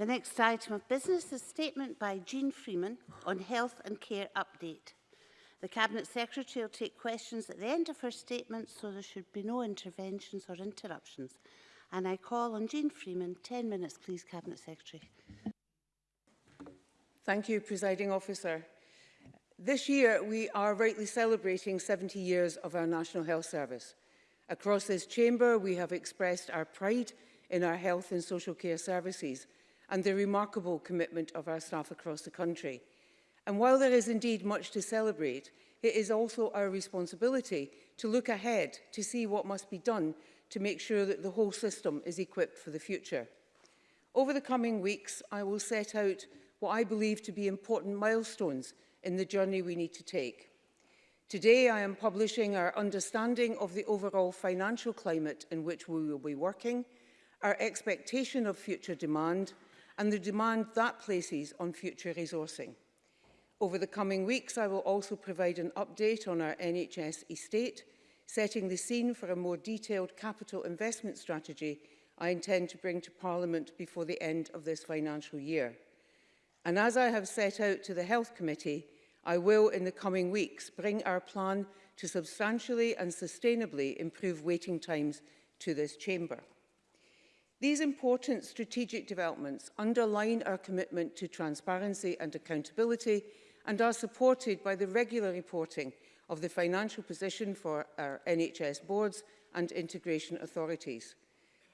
The next item of business is a statement by Jean Freeman on health and care update. The Cabinet Secretary will take questions at the end of her statement, so there should be no interventions or interruptions. And I call on Jean Freeman. 10 minutes, please, Cabinet Secretary. Thank you, Presiding Officer. This year, we are rightly celebrating 70 years of our National Health Service. Across this chamber, we have expressed our pride in our health and social care services – and the remarkable commitment of our staff across the country. And while there is indeed much to celebrate, it is also our responsibility to look ahead to see what must be done to make sure that the whole system is equipped for the future. Over the coming weeks, I will set out what I believe to be important milestones in the journey we need to take. Today, I am publishing our understanding of the overall financial climate in which we will be working, our expectation of future demand, and the demand that places on future resourcing. Over the coming weeks, I will also provide an update on our NHS estate, setting the scene for a more detailed capital investment strategy I intend to bring to Parliament before the end of this financial year. And as I have set out to the Health Committee, I will in the coming weeks bring our plan to substantially and sustainably improve waiting times to this chamber. These important strategic developments underline our commitment to transparency and accountability and are supported by the regular reporting of the financial position for our NHS boards and integration authorities.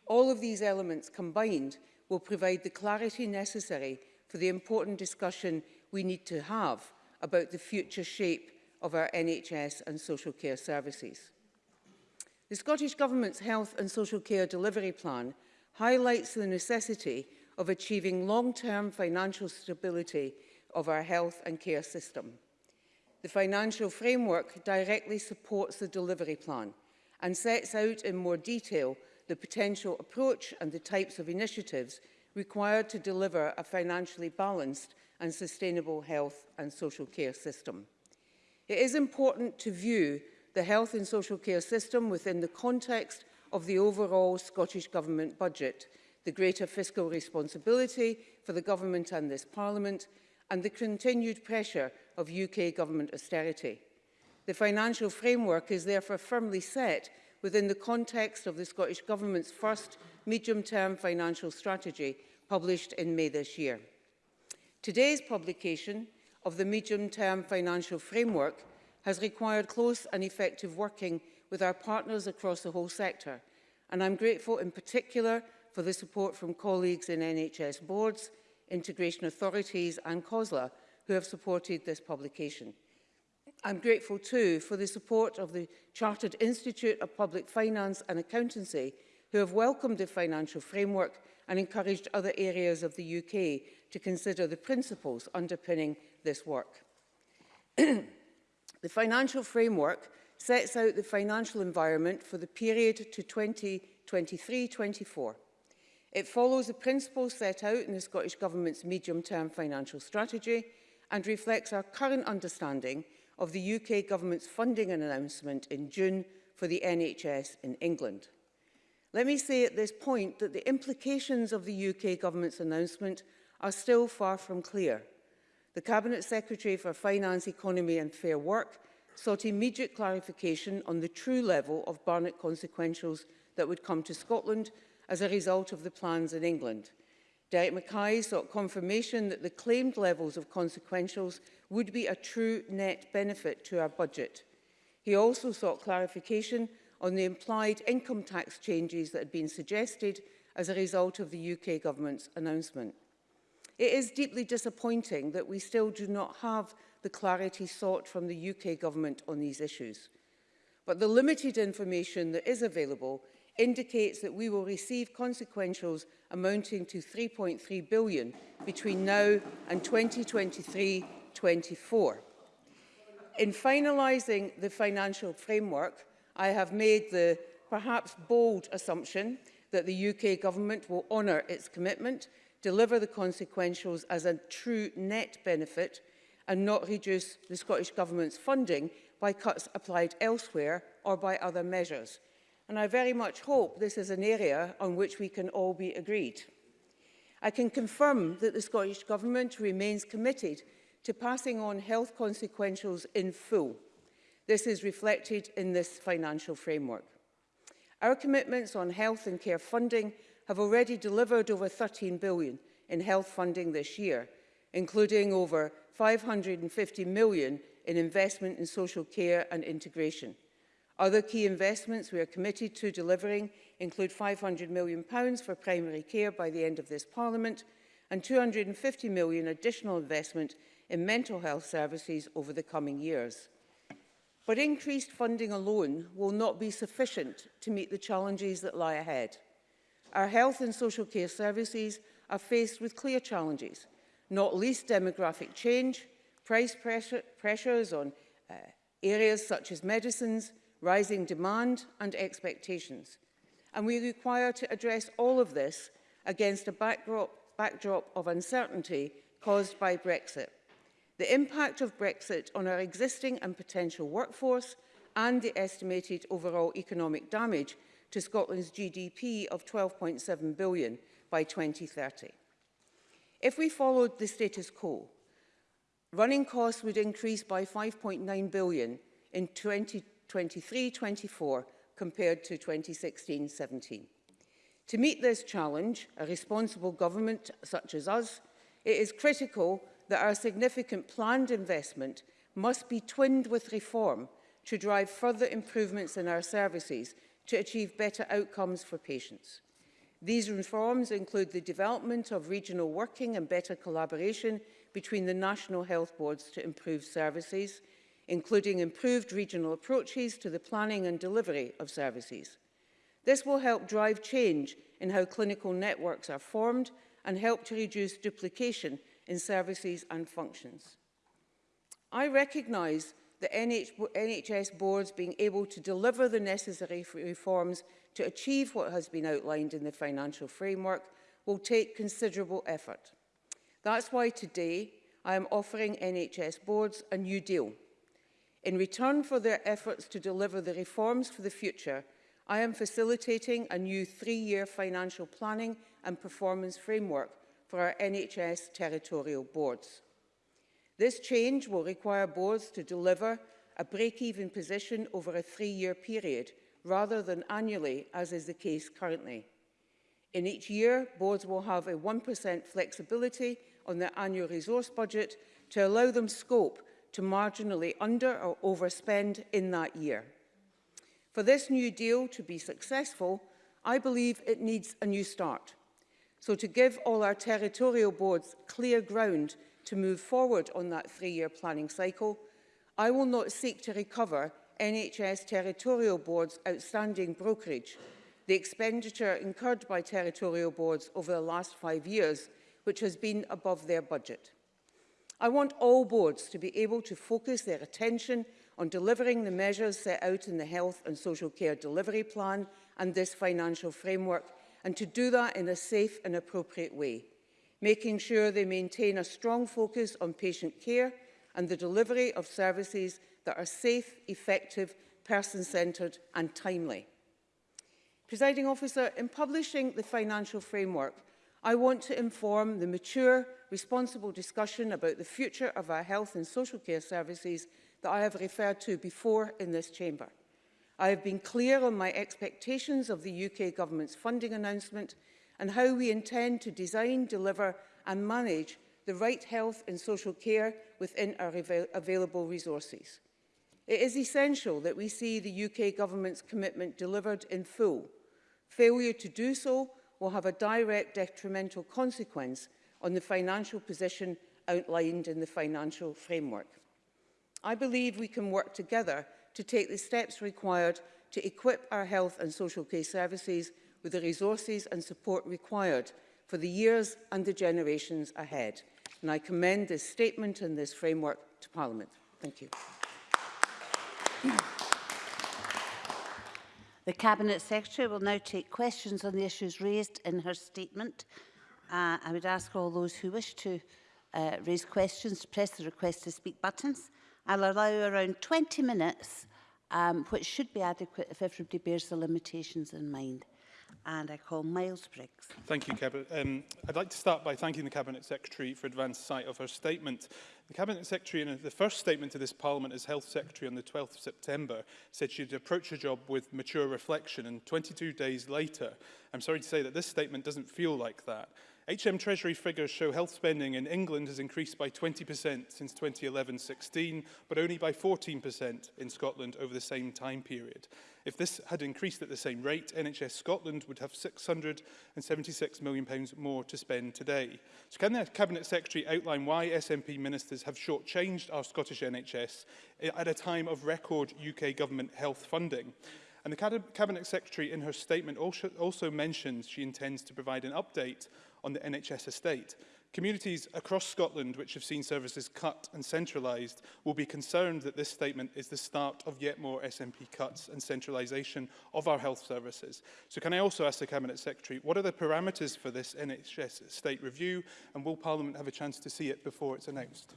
All of these elements combined will provide the clarity necessary for the important discussion we need to have about the future shape of our NHS and social care services. The Scottish Government's Health and Social Care Delivery Plan highlights the necessity of achieving long-term financial stability of our health and care system. The financial framework directly supports the delivery plan and sets out in more detail the potential approach and the types of initiatives required to deliver a financially balanced and sustainable health and social care system. It is important to view the health and social care system within the context of the overall Scottish Government budget, the greater fiscal responsibility for the Government and this Parliament, and the continued pressure of UK Government austerity. The financial framework is therefore firmly set within the context of the Scottish Government's first medium-term financial strategy published in May this year. Today's publication of the medium-term financial framework has required close and effective working with our partners across the whole sector. And I'm grateful in particular for the support from colleagues in NHS boards, integration authorities and COSLA who have supported this publication. I'm grateful too for the support of the Chartered Institute of Public Finance and Accountancy who have welcomed the financial framework and encouraged other areas of the UK to consider the principles underpinning this work. the financial framework sets out the financial environment for the period to 2023-24. It follows the principles set out in the Scottish Government's medium-term financial strategy and reflects our current understanding of the UK Government's funding announcement in June for the NHS in England. Let me say at this point that the implications of the UK Government's announcement are still far from clear. The Cabinet Secretary for Finance, Economy and Fair Work sought immediate clarification on the true level of Barnett consequentials that would come to Scotland as a result of the plans in England. Derek Mackay sought confirmation that the claimed levels of consequentials would be a true net benefit to our budget. He also sought clarification on the implied income tax changes that had been suggested as a result of the UK government's announcement. It is deeply disappointing that we still do not have the clarity sought from the UK government on these issues. But the limited information that is available indicates that we will receive consequentials amounting to 3.3 billion between now and 2023-24. In finalising the financial framework, I have made the perhaps bold assumption that the UK government will honour its commitment, deliver the consequentials as a true net benefit and not reduce the Scottish Government's funding by cuts applied elsewhere or by other measures. And I very much hope this is an area on which we can all be agreed. I can confirm that the Scottish Government remains committed to passing on health consequentials in full. This is reflected in this financial framework. Our commitments on health and care funding have already delivered over 13 billion in health funding this year, including over 550 million in investment in social care and integration. Other key investments we are committed to delivering include £500 million for primary care by the end of this Parliament and £250 million additional investment in mental health services over the coming years. But increased funding alone will not be sufficient to meet the challenges that lie ahead. Our health and social care services are faced with clear challenges, not least demographic change, price pressure, pressures on uh, areas such as medicines, rising demand and expectations. And we require to address all of this against a backdrop, backdrop of uncertainty caused by Brexit. The impact of Brexit on our existing and potential workforce and the estimated overall economic damage to Scotland's GDP of 12.7 billion by 2030. If we followed the status quo, running costs would increase by 5.9 billion in 2023-24 compared to 2016-17. To meet this challenge, a responsible government such as us, it is critical that our significant planned investment must be twinned with reform to drive further improvements in our services to achieve better outcomes for patients. These reforms include the development of regional working and better collaboration between the national health boards to improve services, including improved regional approaches to the planning and delivery of services. This will help drive change in how clinical networks are formed and help to reduce duplication in services and functions. I recognise the NH NHS boards being able to deliver the necessary reforms to achieve what has been outlined in the financial framework will take considerable effort. That's why today I am offering NHS boards a new deal. In return for their efforts to deliver the reforms for the future, I am facilitating a new three-year financial planning and performance framework for our NHS territorial boards. This change will require boards to deliver a break-even position over a three-year period, rather than annually, as is the case currently. In each year, boards will have a 1% flexibility on their annual resource budget to allow them scope to marginally under or overspend in that year. For this new deal to be successful, I believe it needs a new start. So to give all our territorial boards clear ground to move forward on that three-year planning cycle, I will not seek to recover NHS Territorial Board's outstanding brokerage, the expenditure incurred by territorial boards over the last five years, which has been above their budget. I want all boards to be able to focus their attention on delivering the measures set out in the Health and Social Care Delivery Plan and this financial framework, and to do that in a safe and appropriate way making sure they maintain a strong focus on patient care and the delivery of services that are safe, effective, person-centred and timely. Presiding officer, in publishing the financial framework, I want to inform the mature, responsible discussion about the future of our health and social care services that I have referred to before in this chamber. I have been clear on my expectations of the UK government's funding announcement and how we intend to design, deliver and manage the right health and social care within our avail available resources. It is essential that we see the UK government's commitment delivered in full. Failure to do so will have a direct detrimental consequence on the financial position outlined in the financial framework. I believe we can work together to take the steps required to equip our health and social care services with the resources and support required for the years and the generations ahead. And I commend this statement and this framework to Parliament. Thank you. The Cabinet Secretary will now take questions on the issues raised in her statement. Uh, I would ask all those who wish to uh, raise questions to press the request to speak buttons. I'll allow around 20 minutes, um, which should be adequate if everybody bears the limitations in mind and I call Miles Briggs. Thank you, Cabinet. Um, I'd like to start by thanking the Cabinet Secretary for advance sight of her statement. The Cabinet Secretary, in the first statement to this Parliament as Health Secretary on the 12th of September, said she'd approach her job with mature reflection, and 22 days later, I'm sorry to say that this statement doesn't feel like that. HM Treasury figures show health spending in England has increased by 20% since 2011-16, but only by 14% in Scotland over the same time period. If this had increased at the same rate, NHS Scotland would have £676 million pounds more to spend today. So can the Cabinet Secretary outline why SNP ministers have shortchanged our Scottish NHS at a time of record UK government health funding? And the Cabinet Secretary in her statement also mentions she intends to provide an update on the NHS estate. Communities across Scotland which have seen services cut and centralised will be concerned that this statement is the start of yet more SNP cuts and centralisation of our health services. So can I also ask the Cabinet Secretary, what are the parameters for this NHS state review and will Parliament have a chance to see it before it's announced?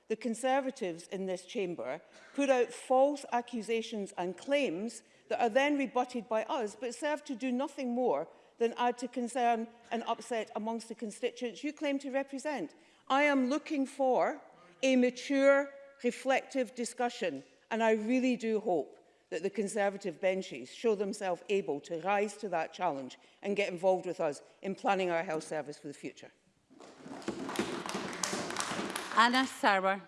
the Conservatives in this chamber put out false accusations and claims that are then rebutted by us, but serve to do nothing more than add to concern and upset amongst the constituents you claim to represent. I am looking for a mature, reflective discussion, and I really do hope that the Conservative benches show themselves able to rise to that challenge and get involved with us in planning our health service for the future. Anna Sarwar.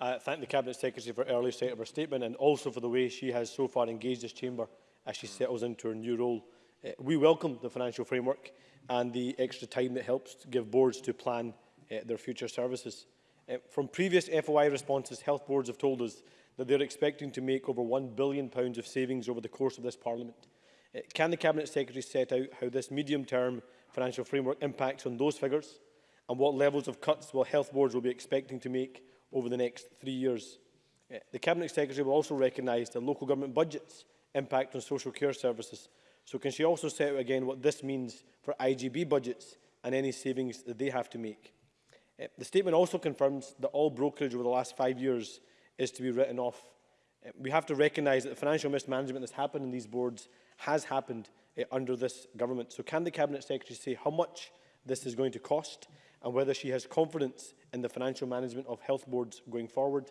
I thank the Cabinet Secretary for early state of her statement and also for the way she has so far engaged this chamber as she settles into her new role. Uh, we welcome the financial framework and the extra time that helps give boards to plan uh, their future services. Uh, from previous FOI responses, health boards have told us that they're expecting to make over £1 billion of savings over the course of this Parliament. can the Cabinet Secretary set out how this medium-term financial framework impacts on those figures and what levels of cuts will health boards will be expecting to make over the next three years. Eh, the Cabinet Secretary will also recognise the local government budget's impact on social care services. So can she also set out again what this means for IGB budgets and any savings that they have to make? Eh, the statement also confirms that all brokerage over the last five years is to be written off. Eh, we have to recognise that the financial mismanagement that's happened in these boards has happened under this government. So can the Cabinet Secretary say how much this is going to cost and whether she has confidence in the financial management of health boards going forward.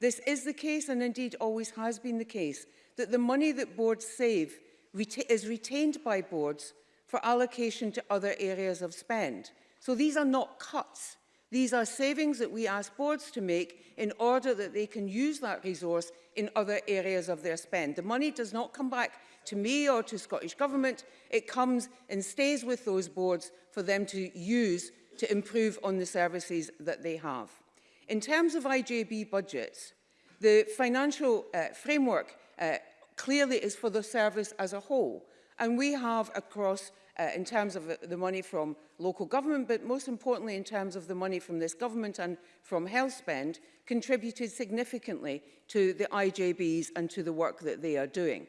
This is the case, and indeed always has been the case, that the money that boards save reta is retained by boards for allocation to other areas of spend. So these are not cuts. These are savings that we ask boards to make in order that they can use that resource in other areas of their spend. The money does not come back to me or to Scottish Government. It comes and stays with those boards for them to use to improve on the services that they have. In terms of IJB budgets, the financial uh, framework uh, clearly is for the service as a whole. And we have across, uh, in terms of the money from local government, but most importantly in terms of the money from this government and from health spend, contributed significantly to the IJBs and to the work that they are doing.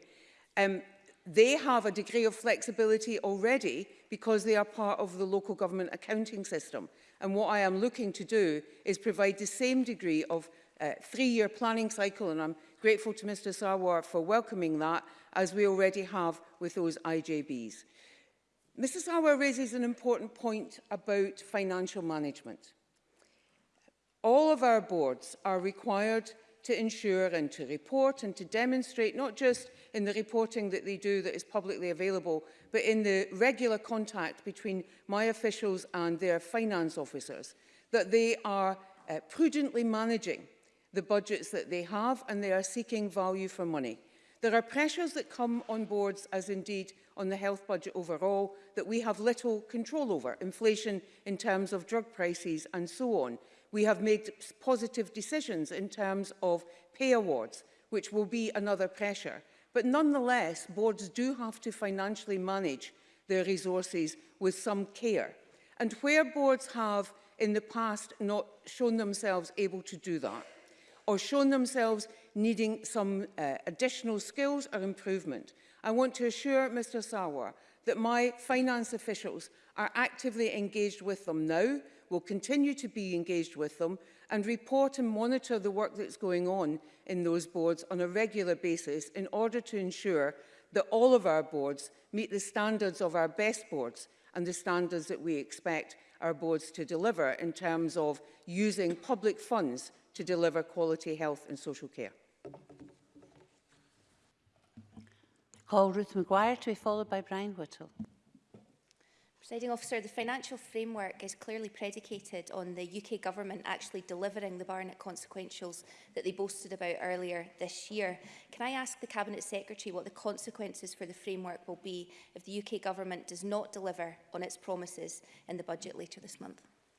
Um, they have a degree of flexibility already because they are part of the local government accounting system. And what I am looking to do is provide the same degree of uh, three-year planning cycle, and I'm grateful to Mr Sarwar for welcoming that, as we already have with those IJBs. Mr Sarwar raises an important point about financial management. All of our boards are required to ensure and to report and to demonstrate not just in the reporting that they do that is publicly available, but in the regular contact between my officials and their finance officers, that they are uh, prudently managing the budgets that they have and they are seeking value for money. There are pressures that come on boards, as indeed on the health budget overall, that we have little control over, inflation in terms of drug prices and so on. We have made positive decisions in terms of pay awards, which will be another pressure. But nonetheless, boards do have to financially manage their resources with some care. And where boards have in the past not shown themselves able to do that, or shown themselves needing some uh, additional skills or improvement, I want to assure Mr Sawar that my finance officials are actively engaged with them now will continue to be engaged with them and report and monitor the work that's going on in those boards on a regular basis in order to ensure that all of our boards meet the standards of our best boards and the standards that we expect our boards to deliver in terms of using public funds to deliver quality health and social care. Call Ruth McGuire to be followed by Brian Whittle. Presiding officer, the financial framework is clearly predicated on the UK government actually delivering the Barnett consequentials that they boasted about earlier this year. Can I ask the Cabinet Secretary what the consequences for the framework will be if the UK government does not deliver on its promises in the budget later this month?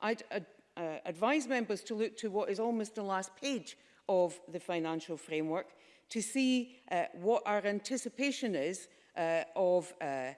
I'd ad uh, advise members to look to what is almost the last page of the financial framework to see uh, what our anticipation is uh, of uh, uh,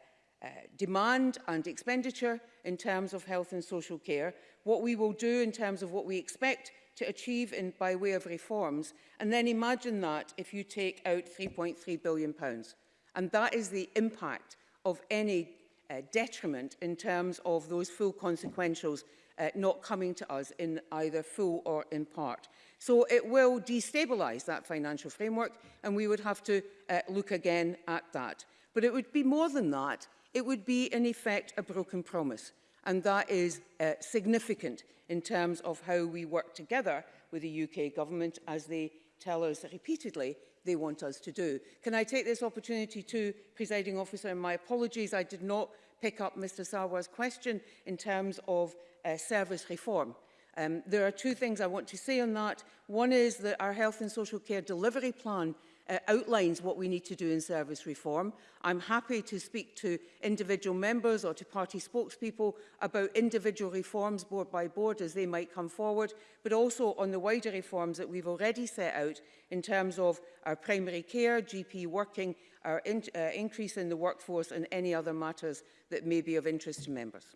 demand and expenditure in terms of health and social care, what we will do in terms of what we expect to achieve in, by way of reforms, and then imagine that if you take out £3.3 billion. Pounds. And that is the impact of any uh, detriment in terms of those full consequentials uh, not coming to us in either full or in part. So it will destabilise that financial framework and we would have to uh, look again at that. But it would be more than that it would be in effect a broken promise. And that is uh, significant in terms of how we work together with the UK government as they tell us repeatedly they want us to do. Can I take this opportunity to, presiding officer, and my apologies, I did not pick up Mr Sarwar's question in terms of uh, service reform. Um, there are two things I want to say on that. One is that our health and social care delivery plan uh, outlines what we need to do in service reform. I'm happy to speak to individual members or to party spokespeople about individual reforms board by board as they might come forward, but also on the wider reforms that we've already set out in terms of our primary care, GP working, our in uh, increase in the workforce and any other matters that may be of interest to members.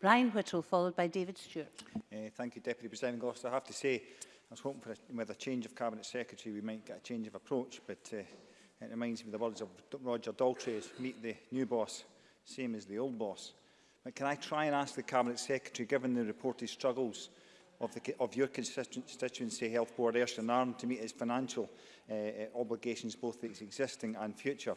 Brian Whittle, followed by David Stewart. Uh, thank you, Deputy President Officer. I have to say, I was hoping for a, with a change of cabinet secretary we might get a change of approach, but uh, it reminds me of the words of Roger Daltrey, meet the new boss, same as the old boss. But can I try and ask the cabinet secretary, given the reported struggles of, the, of your constituency health board, Ayrshire and Arm, to meet its financial uh, uh, obligations, both its existing and future,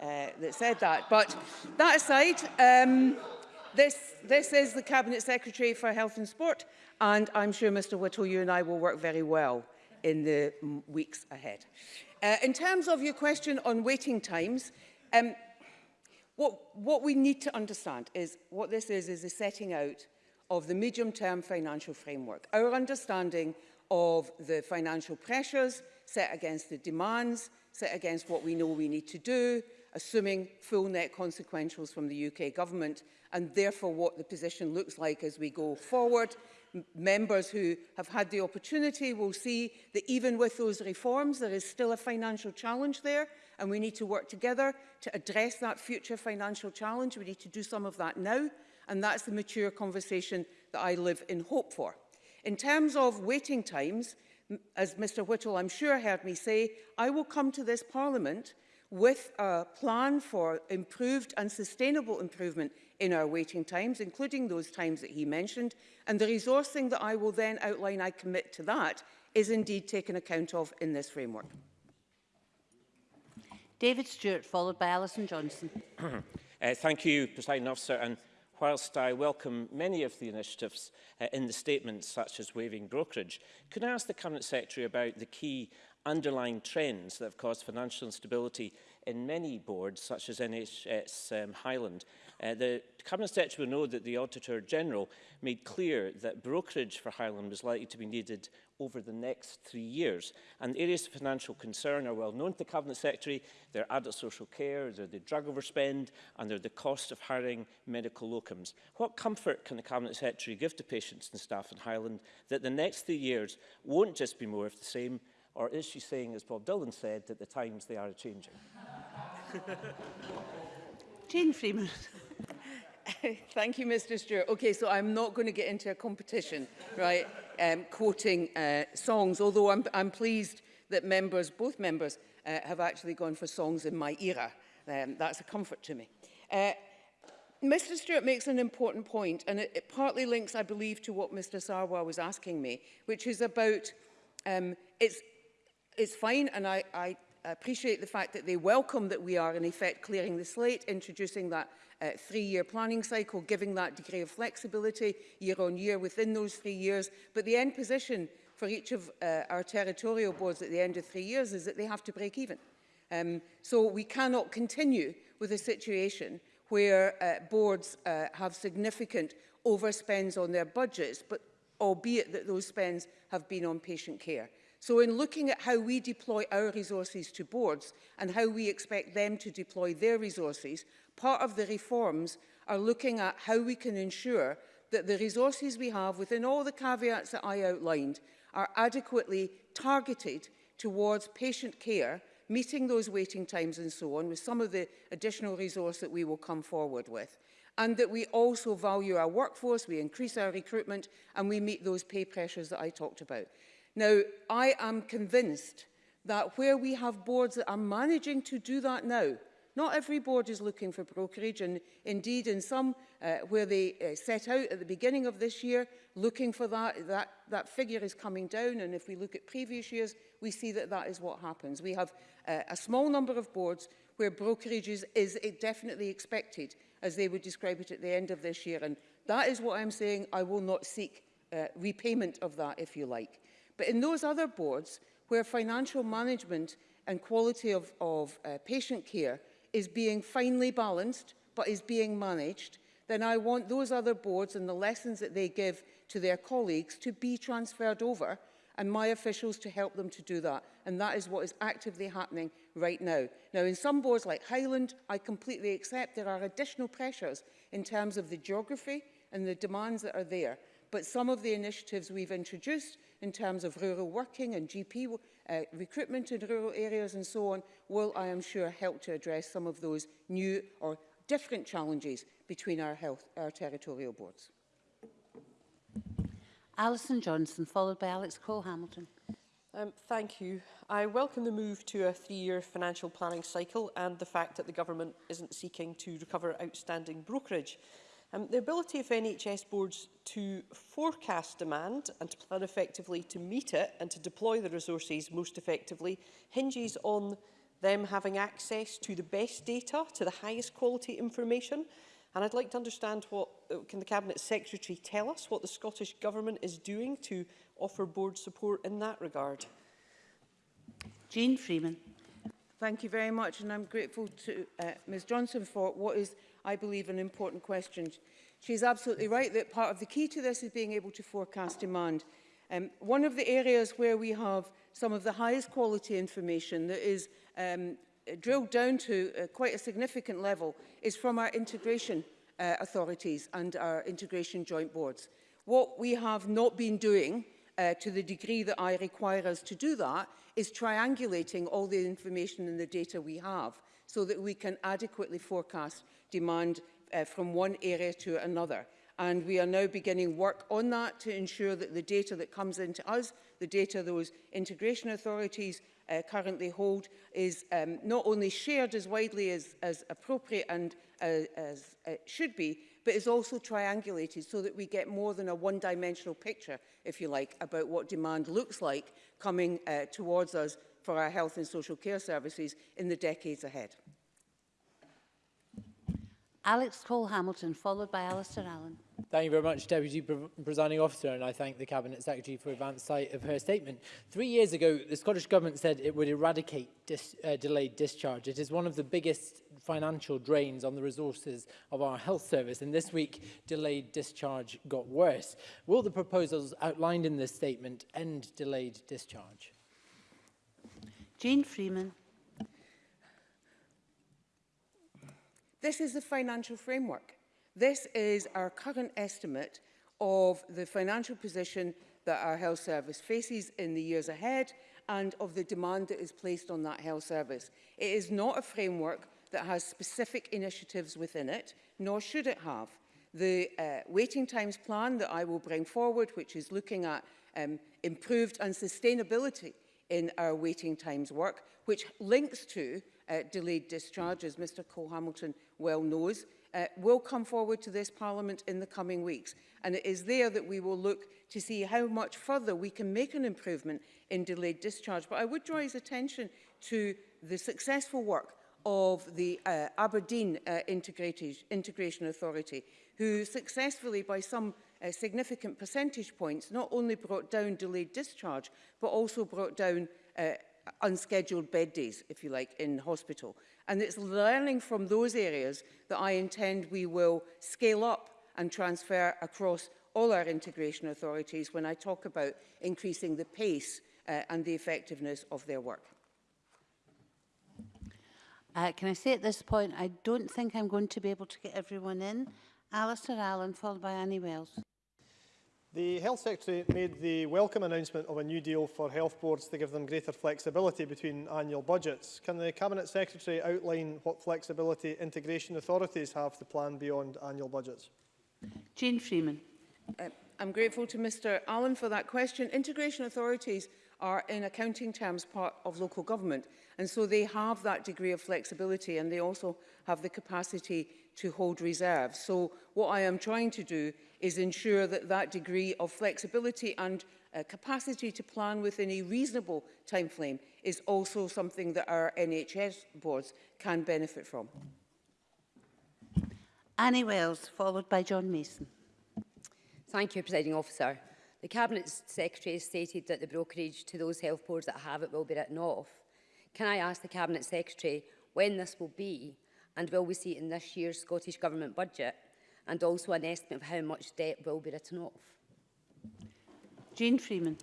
uh, that said that. But that aside, um, this, this is the Cabinet Secretary for Health and Sport, and I'm sure, Mr Whittle, you and I will work very well in the weeks ahead. Uh, in terms of your question on waiting times, um, What, what we need to understand is what this is, is a setting out of the medium-term financial framework. Our understanding of the financial pressures set against the demands, set against what we know we need to do, assuming full net consequentials from the UK government, and therefore what the position looks like as we go forward, members who have had the opportunity will see that even with those reforms, there is still a financial challenge there, and we need to work together to address that future financial challenge. We need to do some of that now, and that's the mature conversation that I live in hope for. In terms of waiting times, as Mr Whittle I'm sure heard me say, I will come to this Parliament with a plan for improved and sustainable improvement in our waiting times, including those times that he mentioned, and the resourcing that I will then outline I commit to that is indeed taken account of in this framework. David Stewart, followed by Alison Johnson. uh, thank you, President Officer. And whilst I welcome many of the initiatives uh, in the statements, such as waiving brokerage, could I ask the Cabinet Secretary about the key underlying trends that have caused financial instability in many boards, such as NHS um, Highland, Uh, the Cabinet Secretary will know that the Auditor General made clear that brokerage for Highland was likely to be needed over the next three years. And areas of financial concern are well known to the Cabinet Secretary. They're adult social care, they're the drug overspend, and they're the cost of hiring medical locums. What comfort can the Cabinet Secretary give to patients and staff in Highland that the next three years won't just be more of the same, or is she saying, as Bob Dylan said, that the times they are changing? Jane Freeman. Thank you, Mr Stewart. Okay, so I'm not going to get into a competition, right, um, quoting uh, songs, although I'm, I'm pleased that members, both members, uh, have actually gone for songs in my era. Um, that's a comfort to me. Uh, Mr Stewart makes an important point, and it, it partly links, I believe, to what Mr Sarwar was asking me, which is about um, it's, it's fine, and I, I appreciate the fact that they welcome that we are in effect clearing the slate, introducing that uh, three-year planning cycle, giving that degree of flexibility year on year within those three years. But the end position for each of uh, our territorial boards at the end of three years is that they have to break even. Um, so we cannot continue with a situation where uh, boards uh, have significant overspends on their budgets, but albeit that those spends have been on patient care. So in looking at how we deploy our resources to boards and how we expect them to deploy their resources, part of the reforms are looking at how we can ensure that the resources we have within all the caveats that I outlined are adequately targeted towards patient care, meeting those waiting times and so on with some of the additional resource that we will come forward with and that we also value our workforce, we increase our recruitment and we meet those pay pressures that I talked about. Now, I am convinced that where we have boards that are managing to do that now, not every board is looking for brokerage and indeed in some uh, where they uh, set out at the beginning of this year looking for that, that, that figure is coming down and if we look at previous years we see that that is what happens. We have uh, a small number of boards where brokerage is, is eh, definitely expected as they would describe it at the end of this year and that is what I'm saying I will not seek uh, repayment of that if you like. But in those other boards where financial management and quality of, of uh, patient care is being finely balanced but is being managed, then I want those other boards and the lessons that they give to their colleagues to be transferred over and my officials to help them to do that. And that is what is actively happening right now. Now, in some boards like Highland, I completely accept there are additional pressures in terms of the geography and the demands that are there but some of the initiatives we've introduced in terms of rural working and GP uh, recruitment in rural areas and so on will, I am sure, help to address some of those new or different challenges between our, health, our territorial boards. Alison Johnson, followed by Alex Cole-Hamilton. Um, thank you. I welcome the move to a three-year financial planning cycle and the fact that the government isn't seeking to recover outstanding brokerage. Um, the ability of NHS boards to forecast demand and to plan effectively to meet it and to deploy the resources most effectively hinges on them having access to the best data, to the highest quality information. And I'd like to understand what uh, can the Cabinet Secretary tell us what the Scottish Government is doing to offer board support in that regard. Jean Freeman. Thank you very much and I'm grateful to uh, Ms Johnson for what is, I believe, an important question. She's absolutely right that part of the key to this is being able to forecast demand. Um, one of the areas where we have some of the highest quality information that is um, drilled down to uh, quite a significant level is from our integration uh, authorities and our integration joint boards. What we have not been doing uh, to the degree that I require us to do that is triangulating all the information and the data we have so that we can adequately forecast demand uh, from one area to another. And we are now beginning work on that to ensure that the data that comes into us, the data those integration authorities uh, currently hold, is um, not only shared as widely as, as appropriate and uh, as it should be, but is also triangulated so that we get more than a one-dimensional picture, if you like, about what demand looks like coming uh, towards us for our health and social care services in the decades ahead. Alex Cole Hamilton, followed by Alistair Allen. Thank you very much, Deputy Presiding Officer, and I thank the Cabinet Secretary for advance sight of her statement. Three years ago, the Scottish Government said it would eradicate dis uh, delayed discharge. It is one of the biggest financial drains on the resources of our health service, and this week delayed discharge got worse. Will the proposals outlined in this statement end delayed discharge? Jane Freeman. This is the financial framework. This is our current estimate of the financial position that our health service faces in the years ahead and of the demand that is placed on that health service. It is not a framework that has specific initiatives within it, nor should it have. The uh, waiting times plan that I will bring forward, which is looking at um, improved and sustainability in our waiting times work, which links to uh, delayed discharge, as Mr Cole-Hamilton well knows, uh, will come forward to this Parliament in the coming weeks. And it is there that we will look to see how much further we can make an improvement in delayed discharge. But I would draw his attention to the successful work of the uh, Aberdeen uh, Integrated, Integration Authority, who successfully, by some uh, significant percentage points, not only brought down delayed discharge, but also brought down uh, unscheduled bed days, if you like, in hospital. And it's learning from those areas that I intend we will scale up and transfer across all our integration authorities when I talk about increasing the pace uh, and the effectiveness of their work. Uh, can I say at this point, I don't think I'm going to be able to get everyone in. Alistair Allen, followed by Annie Wells. The Health Secretary made the welcome announcement of a new deal for health boards to give them greater flexibility between annual budgets. Can the Cabinet Secretary outline what flexibility integration authorities have to plan beyond annual budgets? Jane Freeman. Uh, I'm grateful to Mr Allen for that question. Integration authorities are in accounting terms part of local government. And so they have that degree of flexibility and they also have the capacity to hold reserves. So what I am trying to do is ensure that that degree of flexibility and uh, capacity to plan within a reasonable time frame is also something that our NHS boards can benefit from. Annie Wells, followed by John Mason. Thank you, Presiding Officer. The Cabinet Secretary stated that the brokerage to those health boards that have it will be written off. Can I ask the Cabinet Secretary when this will be and will we see it in this year's Scottish Government budget and also an estimate of how much debt will be written off? Jean Freeman.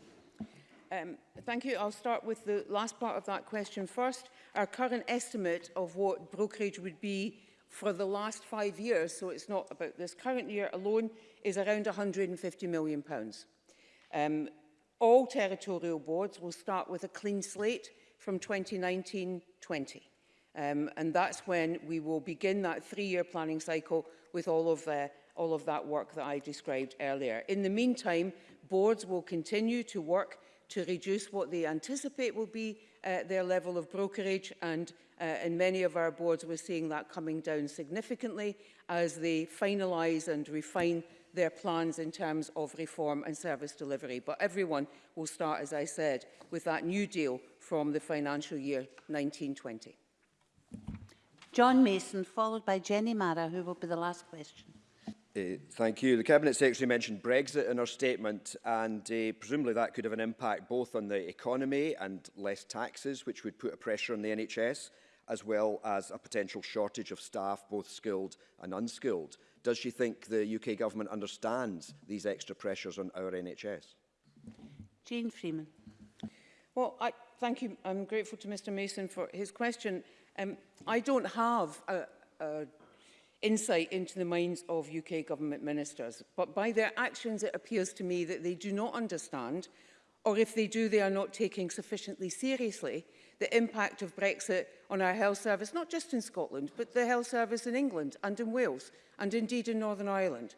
Um, thank you. I'll start with the last part of that question first. Our current estimate of what brokerage would be for the last five years, so it's not about this current year alone, is around £150 million. Pounds. Um, all territorial boards will start with a clean slate from 2019-20. Um, and that's when we will begin that three-year planning cycle with all of, uh, all of that work that I described earlier. In the meantime, boards will continue to work to reduce what they anticipate will be uh, their level of brokerage and uh, in many of our boards we're seeing that coming down significantly as they finalise and refine their plans in terms of reform and service delivery. But everyone will start, as I said, with that new deal from the financial year 1920. John Mason, followed by Jenny Mara, who will be the last question. Uh, thank you. The Cabinet Secretary mentioned Brexit in her statement and uh, presumably that could have an impact both on the economy and less taxes, which would put a pressure on the NHS, as well as a potential shortage of staff, both skilled and unskilled. Does she think the UK government understands these extra pressures on our NHS? Jane Freeman. Well, I, thank you. I'm grateful to Mr Mason for his question. Um, I don't have a, a insight into the minds of UK government ministers, but by their actions it appears to me that they do not understand, or if they do, they are not taking sufficiently seriously the impact of Brexit on our health service, not just in Scotland, but the health service in England and in Wales, and indeed in Northern Ireland.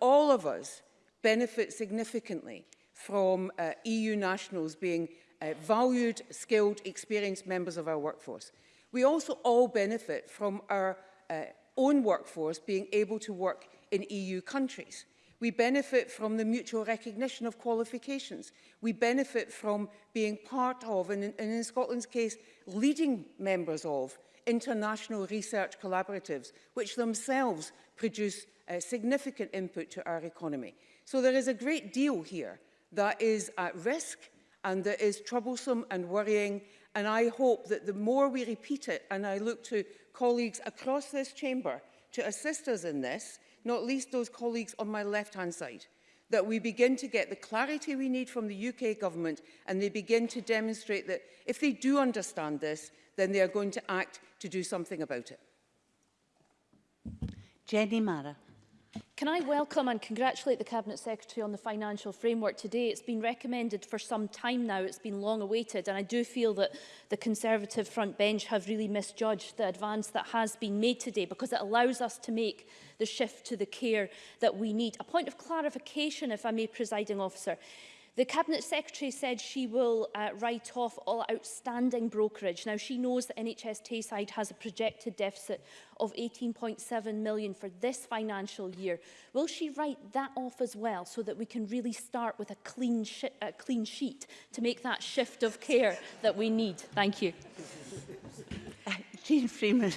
All of us benefit significantly from uh, EU nationals being uh, valued, skilled, experienced members of our workforce. We also all benefit from our uh, own workforce being able to work in EU countries. We benefit from the mutual recognition of qualifications. We benefit from being part of, and in, and in Scotland's case, leading members of, international research collaboratives, which themselves produce uh, significant input to our economy. So there is a great deal here that is at risk and that is troublesome and worrying. And I hope that the more we repeat it, and I look to colleagues across this chamber to assist us in this, not least those colleagues on my left-hand side, that we begin to get the clarity we need from the UK government and they begin to demonstrate that if they do understand this, then they are going to act to do something about it. Jenny Mara. Can I welcome and congratulate the Cabinet Secretary on the financial framework today? It's been recommended for some time now, it's been long awaited, and I do feel that the Conservative front bench have really misjudged the advance that has been made today because it allows us to make the shift to the care that we need. A point of clarification, if I may, presiding officer. The Cabinet Secretary said she will uh, write off all outstanding brokerage. Now, she knows that NHS Tayside has a projected deficit of 18.7 million for this financial year. Will she write that off as well so that we can really start with a clean, a clean sheet to make that shift of care that we need? Thank you. Jean Freeman.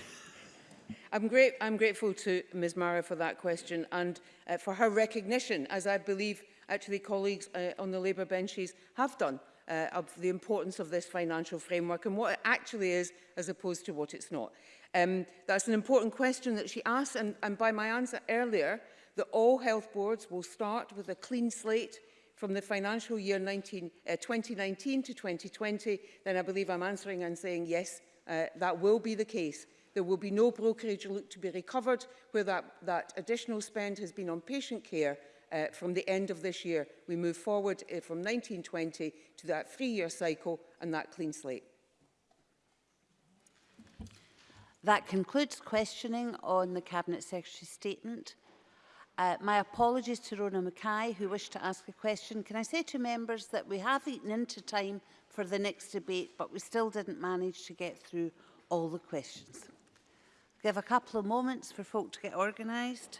I'm, great, I'm grateful to Ms Mara for that question and uh, for her recognition, as I believe actually colleagues uh, on the Labour benches have done uh, of the importance of this financial framework and what it actually is as opposed to what it's not. Um, that's an important question that she asked and, and by my answer earlier that all health boards will start with a clean slate from the financial year 19, uh, 2019 to 2020, then I believe I'm answering and saying yes, uh, that will be the case. There will be no brokerage to be recovered where that, that additional spend has been on patient care uh, from the end of this year, we move forward uh, from 1920 to that three-year cycle and that clean slate. That concludes questioning on the Cabinet Secretary's statement. Uh, my apologies to Rona Mackay, who wished to ask a question. Can I say to members that we have eaten into time for the next debate, but we still didn't manage to get through all the questions. Give a couple of moments for folk to get organised.